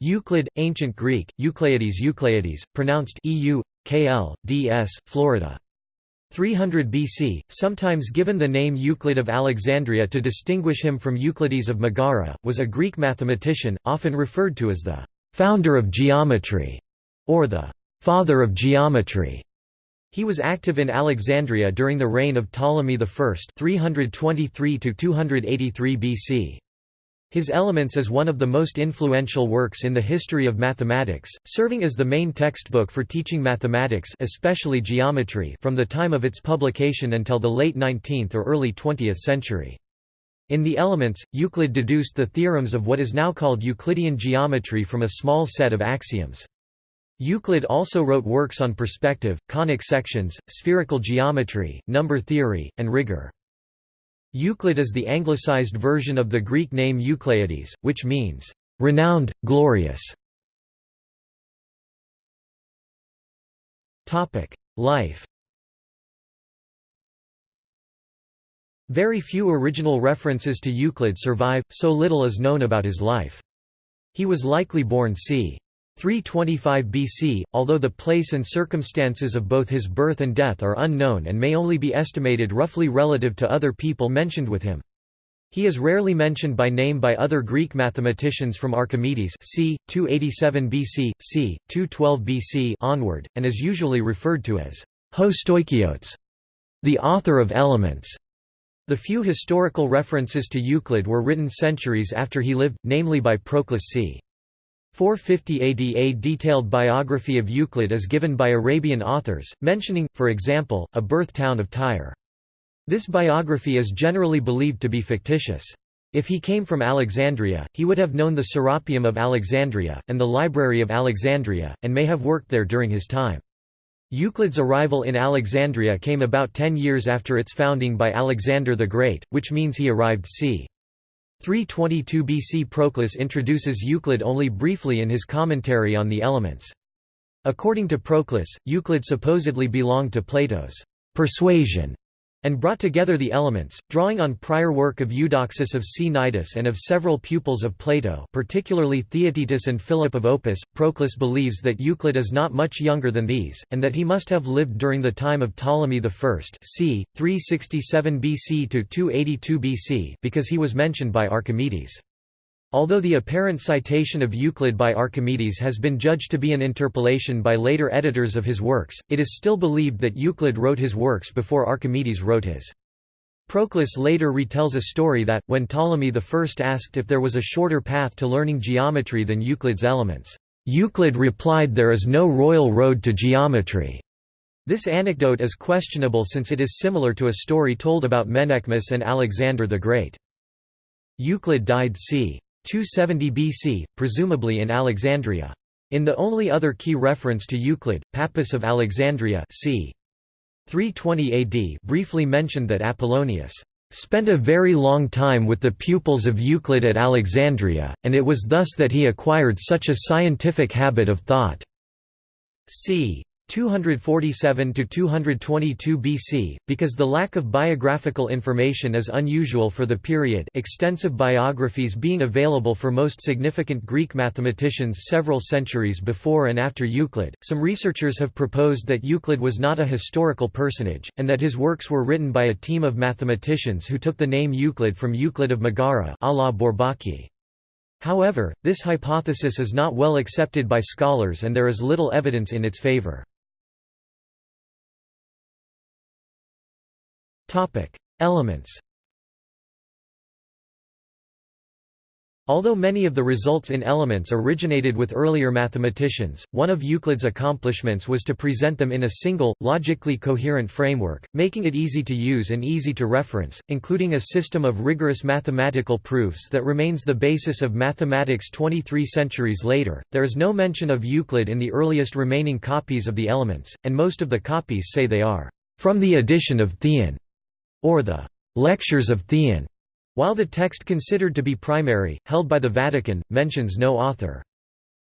Euclid, Ancient Greek, Eucleides Eucleides, pronounced EU, KL, DS, Florida. 300 BC, sometimes given the name Euclid of Alexandria to distinguish him from Euclides of Megara, was a Greek mathematician, often referred to as the «founder of geometry» or the «father of geometry». He was active in Alexandria during the reign of Ptolemy I 323 BC. His Elements is one of the most influential works in the history of mathematics, serving as the main textbook for teaching mathematics especially geometry from the time of its publication until the late 19th or early 20th century. In the Elements, Euclid deduced the theorems of what is now called Euclidean geometry from a small set of axioms. Euclid also wrote works on perspective, conic sections, spherical geometry, number theory, and rigor. Euclid is the anglicized version of the Greek name Eucleides, which means, "...renowned, glorious". Life Very few original references to Euclid survive, so little is known about his life. He was likely born c. 325 BC, although the place and circumstances of both his birth and death are unknown and may only be estimated roughly relative to other people mentioned with him. He is rarely mentioned by name by other Greek mathematicians from Archimedes c. 287 BC, c. 212 BC onward, and is usually referred to as Ho Stoichiotes, the author of Elements. The few historical references to Euclid were written centuries after he lived, namely by Proclus c. 450 AD A detailed biography of Euclid is given by Arabian authors, mentioning, for example, a birth town of Tyre. This biography is generally believed to be fictitious. If he came from Alexandria, he would have known the Serapeum of Alexandria, and the Library of Alexandria, and may have worked there during his time. Euclid's arrival in Alexandria came about ten years after its founding by Alexander the Great, which means he arrived c. 322 BC Proclus introduces Euclid only briefly in his commentary on the Elements. According to Proclus, Euclid supposedly belonged to Plato's persuasion and brought together the elements, drawing on prior work of Eudoxus of Cnidus and of several pupils of Plato particularly Theaetetus and Philip of Opus. Proclus believes that Euclid is not much younger than these, and that he must have lived during the time of Ptolemy I c. 367 BC to 282 BC because he was mentioned by Archimedes. Although the apparent citation of Euclid by Archimedes has been judged to be an interpolation by later editors of his works, it is still believed that Euclid wrote his works before Archimedes wrote his. Proclus later retells a story that, when Ptolemy I asked if there was a shorter path to learning geometry than Euclid's elements, Euclid replied there is no royal road to geometry. This anecdote is questionable since it is similar to a story told about Menaechmus and Alexander the Great. Euclid died c. 270 BC, presumably in Alexandria. In the only other key reference to Euclid, Pappus of Alexandria c. 320 AD briefly mentioned that Apollonius spent a very long time with the pupils of Euclid at Alexandria, and it was thus that he acquired such a scientific habit of thought. c. 247 to 222 BC because the lack of biographical information is unusual for the period extensive biographies being available for most significant Greek mathematicians several centuries before and after Euclid some researchers have proposed that Euclid was not a historical personage and that his works were written by a team of mathematicians who took the name Euclid from Euclid of Megara a la Bourbaki However, this hypothesis is not well accepted by scholars and there is little evidence in its favor. Elements Although many of the results in Elements originated with earlier mathematicians, one of Euclid's accomplishments was to present them in a single, logically coherent framework, making it easy to use and easy to reference, including a system of rigorous mathematical proofs that remains the basis of mathematics 23 centuries later. There is no mention of Euclid in the earliest remaining copies of the Elements, and most of the copies say they are from the edition of Theon or the Lectures of Theon, while the text considered to be primary, held by the Vatican, mentions no author.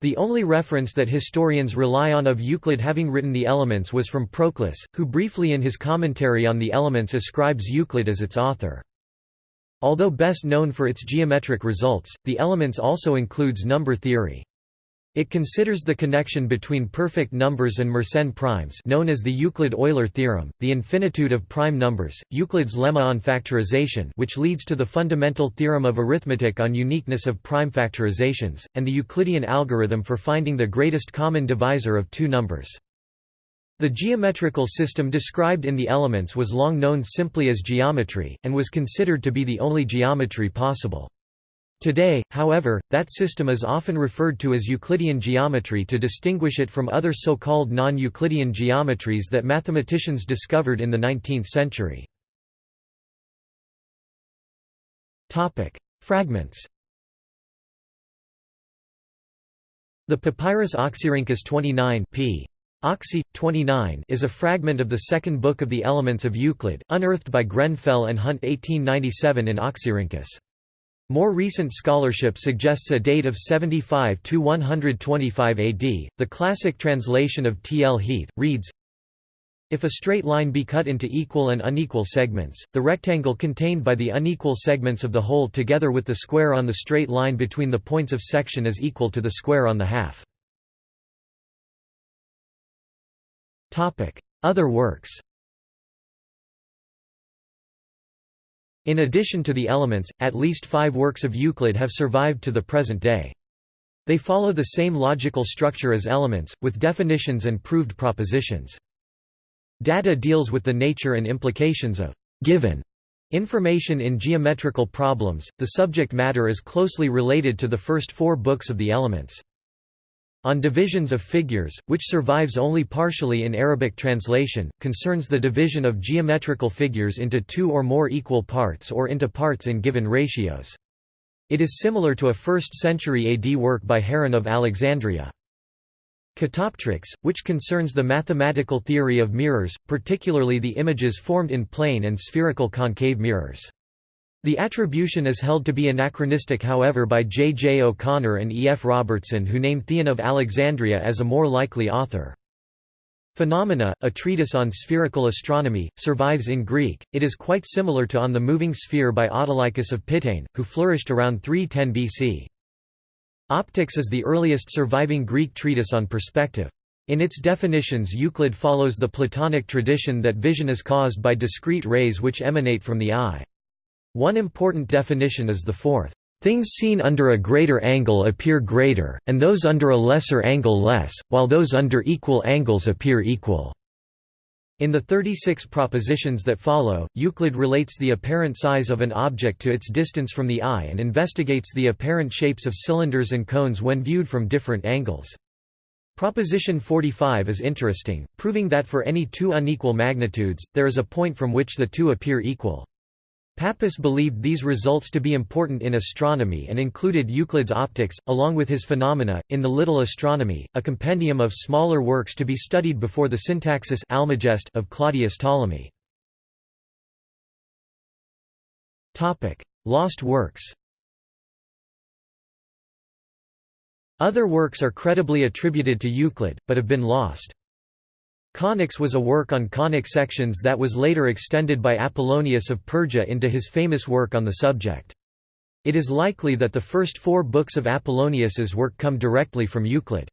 The only reference that historians rely on of Euclid having written the Elements was from Proclus, who briefly in his commentary on the Elements ascribes Euclid as its author. Although best known for its geometric results, the Elements also includes number theory. It considers the connection between perfect numbers and Mersenne primes known as the Euclid-Euler theorem, the infinitude of prime numbers, Euclid's lemma on factorization which leads to the fundamental theorem of arithmetic on uniqueness of prime factorizations, and the Euclidean algorithm for finding the greatest common divisor of two numbers. The geometrical system described in the Elements was long known simply as geometry, and was considered to be the only geometry possible. Today, however, that system is often referred to as Euclidean geometry to distinguish it from other so-called non-Euclidean geometries that mathematicians discovered in the 19th century. Fragments The Papyrus Oxyrhynchus 29 p. Oxy, 29 is a fragment of the second book of the Elements of Euclid, unearthed by Grenfell and Hunt 1897 in Oxyrhynchus. More recent scholarship suggests a date of 75 to 125 AD. The classic translation of T. L. Heath reads If a straight line be cut into equal and unequal segments, the rectangle contained by the unequal segments of the whole together with the square on the straight line between the points of section is equal to the square on the half. Other works. In addition to the elements, at least five works of Euclid have survived to the present day. They follow the same logical structure as elements, with definitions and proved propositions. Data deals with the nature and implications of given information in geometrical problems. The subject matter is closely related to the first four books of the Elements. On divisions of figures, which survives only partially in Arabic translation, concerns the division of geometrical figures into two or more equal parts or into parts in given ratios. It is similar to a 1st century AD work by Heron of Alexandria. Catoptrics, which concerns the mathematical theory of mirrors, particularly the images formed in plane and spherical concave mirrors. The attribution is held to be anachronistic however by J. J. O'Connor and E. F. Robertson who name Theon of Alexandria as a more likely author. Phenomena, a treatise on spherical astronomy, survives in Greek, it is quite similar to On the Moving Sphere by Autolycus of Pitane, who flourished around 310 BC. Optics is the earliest surviving Greek treatise on perspective. In its definitions Euclid follows the Platonic tradition that vision is caused by discrete rays which emanate from the eye. One important definition is the fourth. Things seen under a greater angle appear greater, and those under a lesser angle less, while those under equal angles appear equal. In the 36 propositions that follow, Euclid relates the apparent size of an object to its distance from the eye and investigates the apparent shapes of cylinders and cones when viewed from different angles. Proposition 45 is interesting, proving that for any two unequal magnitudes, there is a point from which the two appear equal. Pappus believed these results to be important in astronomy and included Euclid's Optics, along with his Phenomena, in the Little Astronomy, a compendium of smaller works to be studied before the Syntaxis Almagest of Claudius Ptolemy. Lost works Other works are credibly attributed to Euclid, but have been lost. Conics was a work on conic sections that was later extended by Apollonius of Perga into his famous work on the subject. It is likely that the first four books of Apollonius's work come directly from Euclid.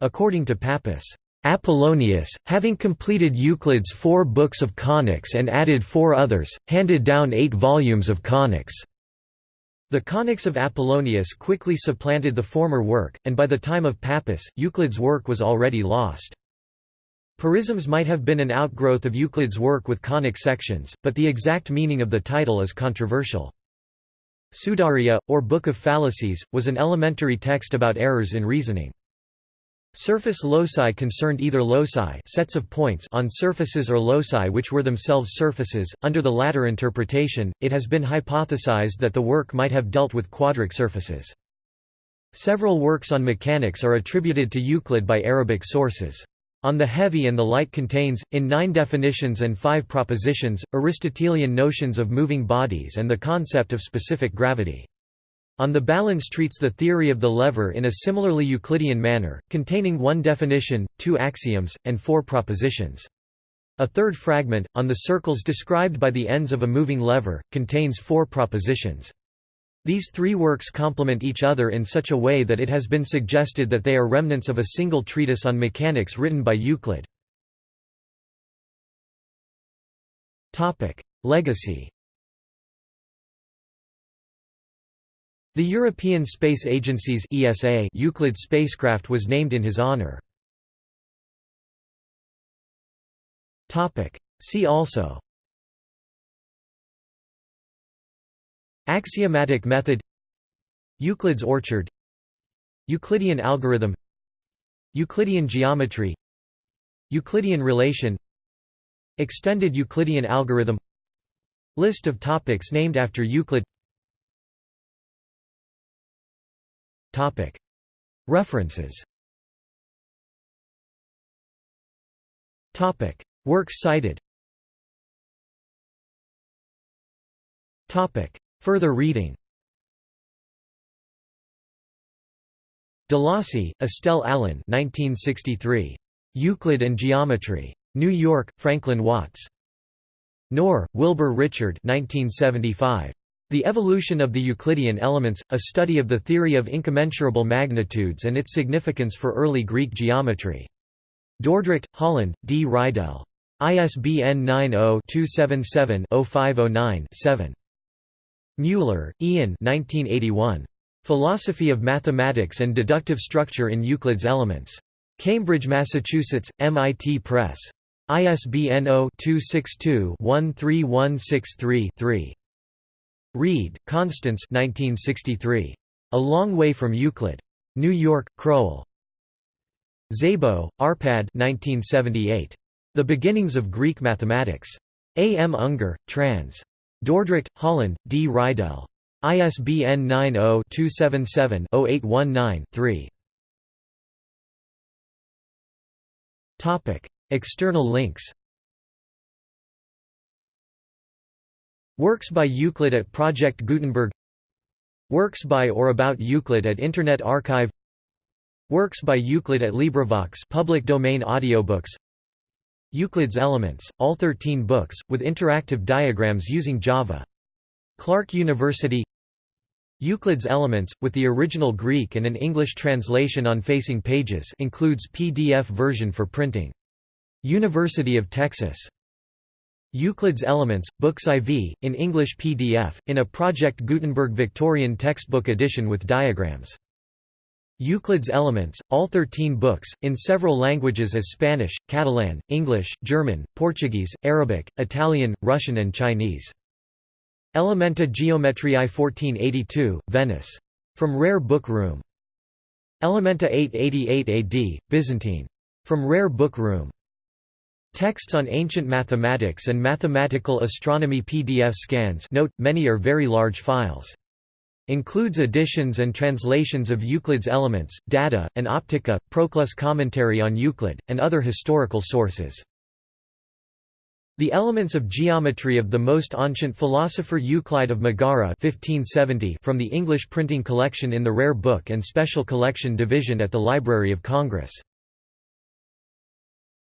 According to Pappus, Apollonius, having completed Euclid's four books of conics and added four others, handed down eight volumes of conics. The conics of Apollonius quickly supplanted the former work, and by the time of Pappus, Euclid's work was already lost. Porisms might have been an outgrowth of Euclid's work with conic sections, but the exact meaning of the title is controversial. Pseudaria, or Book of Fallacies, was an elementary text about errors in reasoning. Surface loci concerned either loci sets of points on surfaces or loci which were themselves surfaces. Under the latter interpretation, it has been hypothesized that the work might have dealt with quadric surfaces. Several works on mechanics are attributed to Euclid by Arabic sources. On the heavy and the light contains, in nine definitions and five propositions, Aristotelian notions of moving bodies and the concept of specific gravity. On the balance treats the theory of the lever in a similarly Euclidean manner, containing one definition, two axioms, and four propositions. A third fragment, on the circles described by the ends of a moving lever, contains four propositions. These three works complement each other in such a way that it has been suggested that they are remnants of a single treatise on mechanics written by Euclid. Legacy The European Space Agency's ESA Euclid spacecraft was named in his honor. See also Axiomatic method Euclid's orchard Euclidean algorithm Euclidean geometry Euclidean relation Extended Euclidean algorithm List of topics named after Euclid. References. Works cited Further reading DeLacy, Estelle Allen 1963. Euclid and Geometry. New York, Franklin Watts. Knorr, Wilbur Richard 1975. The Evolution of the Euclidean Elements, A Study of the Theory of Incommensurable Magnitudes and Its Significance for Early Greek Geometry. Dordrecht, Holland, D. Reidel. ISBN 90-277-0509-7. Mueller, Ian 1981. Philosophy of Mathematics and Deductive Structure in Euclid's Elements. Cambridge, Massachusetts, MIT Press. ISBN 0-262-13163-3. Reid, Constance 1963. A Long Way from Euclid. New York, Crowell. Szabo, Arpad 1978. The Beginnings of Greek Mathematics. A. M. Unger, trans. Dordrecht, Holland, D. Reidel. ISBN 90-277-0819-3. External links Works by Euclid at Project Gutenberg Works by or about Euclid at Internet Archive Works by Euclid at LibriVox public domain audiobooks Euclid's Elements, all 13 books, with interactive diagrams using Java. Clark University Euclid's Elements, with the original Greek and an English translation on facing pages includes PDF version for printing. University of Texas. Euclid's Elements, Books IV, in English PDF, in a Project Gutenberg Victorian textbook edition with diagrams. Euclid's Elements, all 13 books, in several languages as Spanish, Catalan, English, German, Portuguese, Arabic, Italian, Russian and Chinese. Elementa Geometriae 1482, Venice. From Rare Book Room. Elementa 888 AD, Byzantine. From Rare Book Room. Texts on Ancient Mathematics and Mathematical Astronomy PDF scans note, many are very large files. Includes editions and translations of Euclid's Elements, Data, and Optica, Proclus commentary on Euclid, and other historical sources. The Elements of Geometry of the most ancient philosopher Euclid of Megara 1570 from the English printing collection in the Rare Book and Special Collection Division at the Library of Congress